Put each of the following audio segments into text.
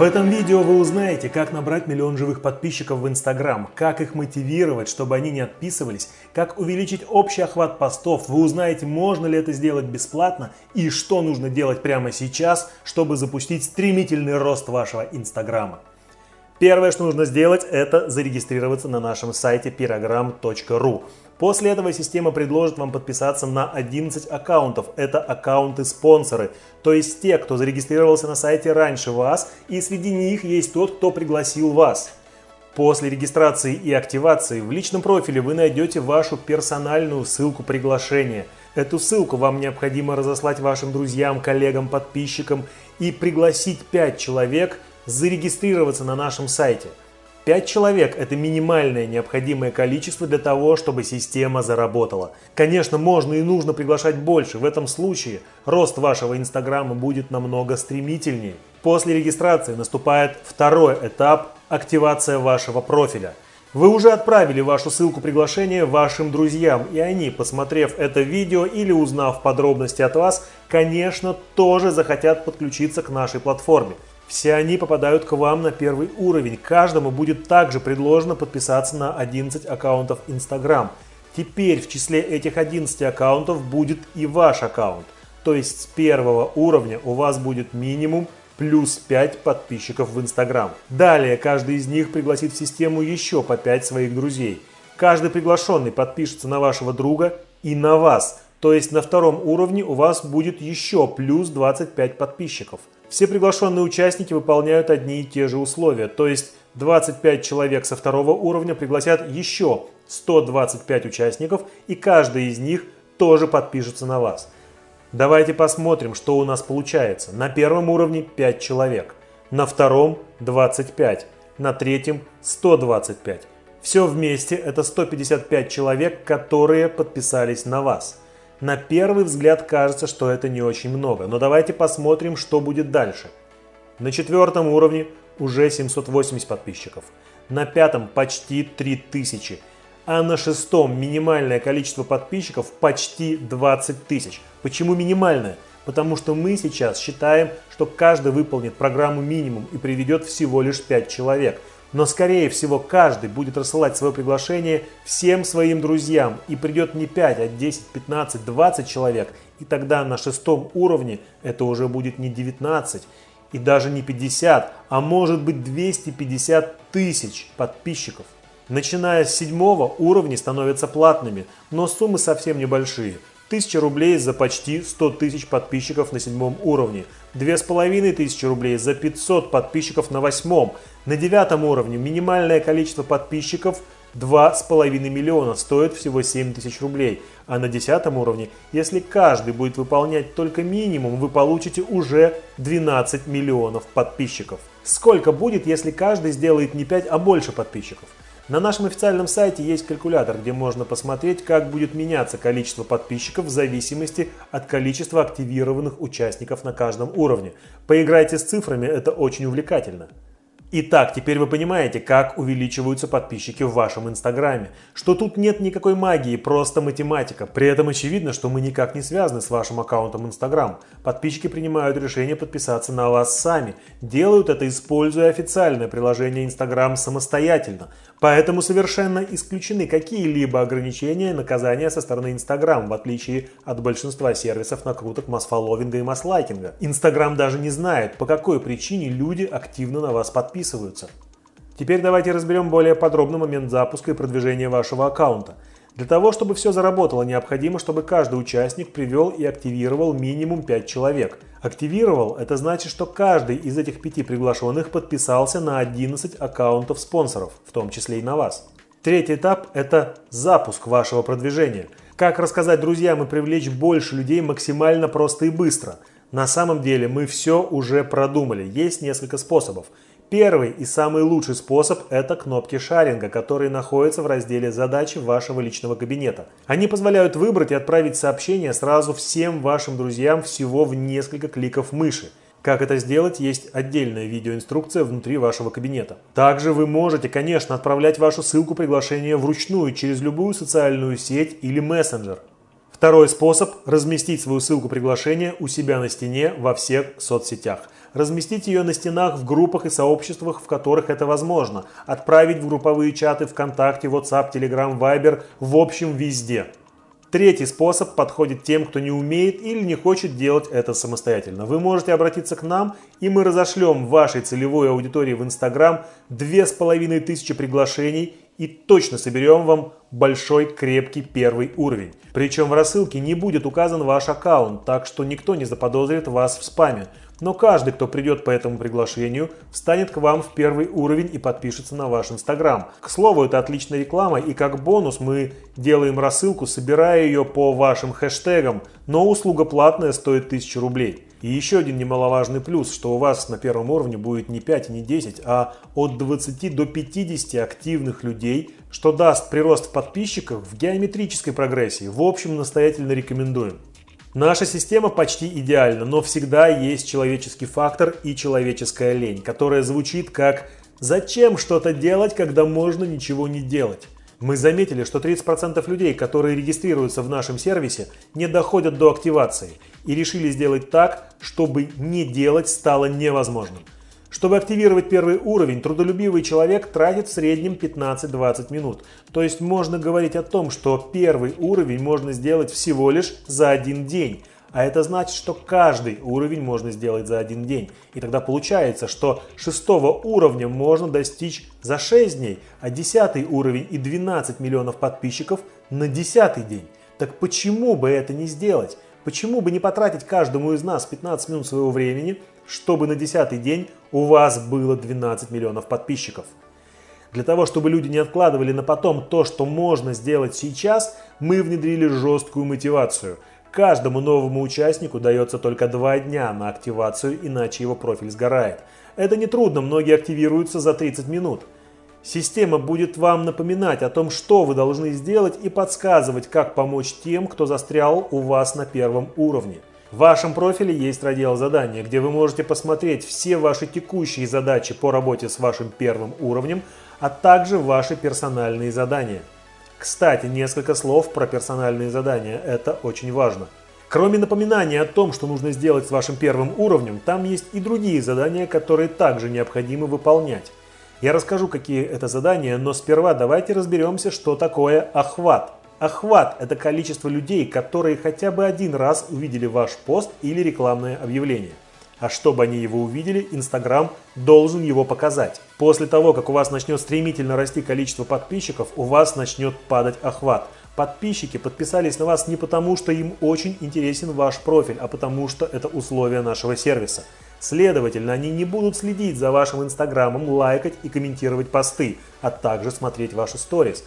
В этом видео вы узнаете, как набрать миллион живых подписчиков в Instagram, как их мотивировать, чтобы они не отписывались, как увеличить общий охват постов, вы узнаете, можно ли это сделать бесплатно и что нужно делать прямо сейчас, чтобы запустить стремительный рост вашего Инстаграма. Первое, что нужно сделать, это зарегистрироваться на нашем сайте pirogram.ru. После этого система предложит вам подписаться на 11 аккаунтов. Это аккаунты-спонсоры, то есть те, кто зарегистрировался на сайте раньше вас, и среди них есть тот, кто пригласил вас. После регистрации и активации в личном профиле вы найдете вашу персональную ссылку приглашения. Эту ссылку вам необходимо разослать вашим друзьям, коллегам, подписчикам и пригласить 5 человек зарегистрироваться на нашем сайте. 5 человек – это минимальное необходимое количество для того, чтобы система заработала. Конечно, можно и нужно приглашать больше. В этом случае рост вашего Инстаграма будет намного стремительнее. После регистрации наступает второй этап – активация вашего профиля. Вы уже отправили вашу ссылку приглашения вашим друзьям, и они, посмотрев это видео или узнав подробности от вас, конечно, тоже захотят подключиться к нашей платформе. Все они попадают к вам на первый уровень. Каждому будет также предложено подписаться на 11 аккаунтов Instagram. Теперь в числе этих 11 аккаунтов будет и ваш аккаунт. То есть с первого уровня у вас будет минимум плюс 5 подписчиков в Instagram. Далее каждый из них пригласит в систему еще по 5 своих друзей. Каждый приглашенный подпишется на вашего друга и на вас. То есть на втором уровне у вас будет еще плюс 25 подписчиков. Все приглашенные участники выполняют одни и те же условия, то есть 25 человек со второго уровня пригласят еще 125 участников, и каждый из них тоже подпишется на вас. Давайте посмотрим, что у нас получается. На первом уровне 5 человек, на втором 25, на третьем 125. Все вместе это 155 человек, которые подписались на вас. На первый взгляд кажется, что это не очень много, но давайте посмотрим, что будет дальше. На четвертом уровне уже 780 подписчиков, на пятом почти 3000, а на шестом минимальное количество подписчиков почти 20 тысяч. Почему минимальное? Потому что мы сейчас считаем, что каждый выполнит программу минимум и приведет всего лишь 5 человек – но скорее всего каждый будет рассылать свое приглашение всем своим друзьям и придет не 5, а 10, 15, 20 человек. И тогда на шестом уровне это уже будет не 19 и даже не 50, а может быть 250 тысяч подписчиков. Начиная с седьмого уровни становятся платными, но суммы совсем небольшие. 1000 рублей за почти 100 тысяч подписчиков на седьмом уровне, 2500 рублей за 500 подписчиков на восьмом, на девятом уровне минимальное количество подписчиков 2,5 миллиона, стоит всего 7 тысяч рублей. А на десятом уровне, если каждый будет выполнять только минимум, вы получите уже 12 миллионов подписчиков. Сколько будет, если каждый сделает не 5, а больше подписчиков? На нашем официальном сайте есть калькулятор, где можно посмотреть, как будет меняться количество подписчиков в зависимости от количества активированных участников на каждом уровне. Поиграйте с цифрами, это очень увлекательно. Итак, теперь вы понимаете, как увеличиваются подписчики в вашем инстаграме. Что тут нет никакой магии, просто математика. При этом очевидно, что мы никак не связаны с вашим аккаунтом инстаграм. Подписчики принимают решение подписаться на вас сами. Делают это, используя официальное приложение инстаграм самостоятельно. Поэтому совершенно исключены какие-либо ограничения и наказания со стороны Instagram, в отличие от большинства сервисов накруток масс-фолловинга и масс-лайкинга. Instagram даже не знает, по какой причине люди активно на вас подписываются. Теперь давайте разберем более подробно момент запуска и продвижения вашего аккаунта – для того, чтобы все заработало, необходимо, чтобы каждый участник привел и активировал минимум 5 человек. Активировал – это значит, что каждый из этих пяти приглашенных подписался на 11 аккаунтов спонсоров, в том числе и на вас. Третий этап – это запуск вашего продвижения. Как рассказать друзьям и привлечь больше людей максимально просто и быстро? На самом деле мы все уже продумали, есть несколько способов. Первый и самый лучший способ – это кнопки шаринга, которые находятся в разделе «Задачи» вашего личного кабинета. Они позволяют выбрать и отправить сообщение сразу всем вашим друзьям всего в несколько кликов мыши. Как это сделать, есть отдельная видеоинструкция внутри вашего кабинета. Также вы можете, конечно, отправлять вашу ссылку приглашения вручную через любую социальную сеть или мессенджер. Второй способ – разместить свою ссылку приглашения у себя на стене во всех соцсетях. Разместить ее на стенах в группах и сообществах, в которых это возможно, отправить в групповые чаты ВКонтакте, WhatsApp, Telegram, Viber, в общем везде. Третий способ подходит тем, кто не умеет или не хочет делать это самостоятельно. Вы можете обратиться к нам, и мы разошлем вашей целевой аудитории в Instagram 2500 приглашений и точно соберем вам большой крепкий первый уровень. Причем в рассылке не будет указан ваш аккаунт, так что никто не заподозрит вас в спаме. Но каждый, кто придет по этому приглашению, встанет к вам в первый уровень и подпишется на ваш инстаграм. К слову, это отличная реклама и как бонус мы делаем рассылку, собирая ее по вашим хэштегам, но услуга платная стоит 1000 рублей. И еще один немаловажный плюс, что у вас на первом уровне будет не 5 и не 10, а от 20 до 50 активных людей, что даст прирост подписчиков в геометрической прогрессии. В общем, настоятельно рекомендуем. Наша система почти идеальна, но всегда есть человеческий фактор и человеческая лень, которая звучит как «Зачем что-то делать, когда можно ничего не делать?» Мы заметили, что 30% людей, которые регистрируются в нашем сервисе, не доходят до активации и решили сделать так, чтобы не делать стало невозможным. Чтобы активировать первый уровень, трудолюбивый человек тратит в среднем 15-20 минут. То есть можно говорить о том, что первый уровень можно сделать всего лишь за один день. А это значит, что каждый уровень можно сделать за один день. И тогда получается, что шестого уровня можно достичь за 6 дней, а десятый уровень и 12 миллионов подписчиков на десятый день. Так почему бы это не сделать? Почему бы не потратить каждому из нас 15 минут своего времени, чтобы на десятый день у вас было 12 миллионов подписчиков? Для того, чтобы люди не откладывали на потом то, что можно сделать сейчас, мы внедрили жесткую мотивацию. Каждому новому участнику дается только два дня на активацию, иначе его профиль сгорает. Это нетрудно, многие активируются за 30 минут. Система будет вам напоминать о том, что вы должны сделать и подсказывать, как помочь тем, кто застрял у вас на первом уровне. В вашем профиле есть раздел задания, где вы можете посмотреть все ваши текущие задачи по работе с вашим первым уровнем, а также ваши персональные задания. Кстати, несколько слов про персональные задания, это очень важно. Кроме напоминания о том, что нужно сделать с вашим первым уровнем, там есть и другие задания, которые также необходимо выполнять. Я расскажу, какие это задания, но сперва давайте разберемся, что такое охват. Охват – это количество людей, которые хотя бы один раз увидели ваш пост или рекламное объявление. А чтобы они его увидели, Инстаграм должен его показать. После того, как у вас начнет стремительно расти количество подписчиков, у вас начнет падать охват. Подписчики подписались на вас не потому, что им очень интересен ваш профиль, а потому что это условие нашего сервиса. Следовательно, они не будут следить за вашим инстаграмом, лайкать и комментировать посты, а также смотреть ваши сторис.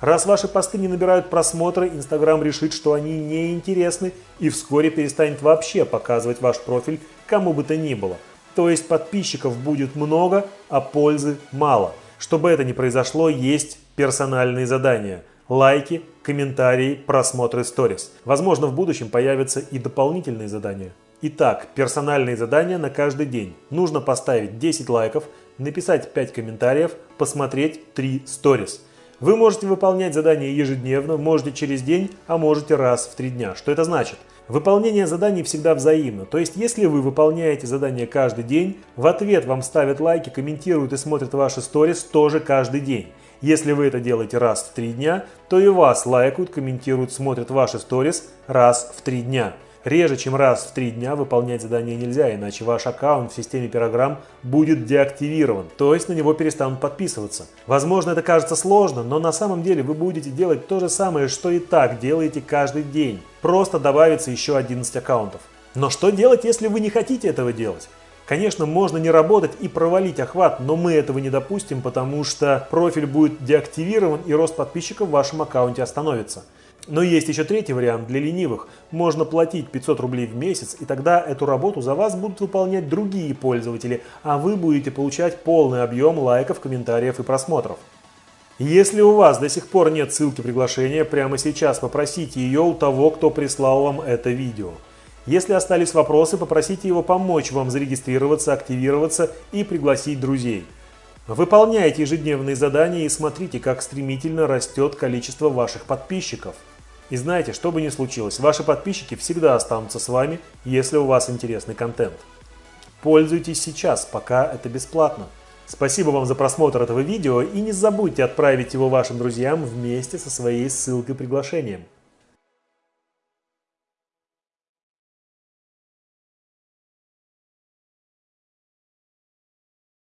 Раз ваши посты не набирают просмотры, Инстаграм решит, что они неинтересны и вскоре перестанет вообще показывать ваш профиль кому бы то ни было. То есть подписчиков будет много, а пользы мало. Чтобы это не произошло, есть персональные задания. Лайки, комментарии, просмотры сторис. Возможно, в будущем появятся и дополнительные задания. Итак, персональные задания на каждый день. Нужно поставить 10 лайков, написать 5 комментариев, посмотреть 3 сторис. Вы можете выполнять задания ежедневно, можете через день, а можете раз в 3 дня. Что это значит? Выполнение заданий всегда взаимно. То есть, если вы выполняете задания каждый день, в ответ вам ставят лайки, комментируют и смотрят ваши сторис тоже каждый день. Если вы это делаете раз в 3 дня, то и вас лайкают, комментируют, смотрят ваши сторис раз в 3 дня. Реже, чем раз в три дня выполнять задание нельзя, иначе ваш аккаунт в системе Пирограмм будет деактивирован, то есть на него перестанут подписываться. Возможно, это кажется сложно, но на самом деле вы будете делать то же самое, что и так делаете каждый день. Просто добавится еще 11 аккаунтов. Но что делать, если вы не хотите этого делать? Конечно, можно не работать и провалить охват, но мы этого не допустим, потому что профиль будет деактивирован и рост подписчиков в вашем аккаунте остановится. Но есть еще третий вариант для ленивых. Можно платить 500 рублей в месяц, и тогда эту работу за вас будут выполнять другие пользователи, а вы будете получать полный объем лайков, комментариев и просмотров. Если у вас до сих пор нет ссылки приглашения, прямо сейчас попросите ее у того, кто прислал вам это видео. Если остались вопросы, попросите его помочь вам зарегистрироваться, активироваться и пригласить друзей. Выполняйте ежедневные задания и смотрите, как стремительно растет количество ваших подписчиков. И знаете, что бы ни случилось, ваши подписчики всегда останутся с вами, если у вас интересный контент. Пользуйтесь сейчас, пока это бесплатно. Спасибо вам за просмотр этого видео и не забудьте отправить его вашим друзьям вместе со своей ссылкой приглашением.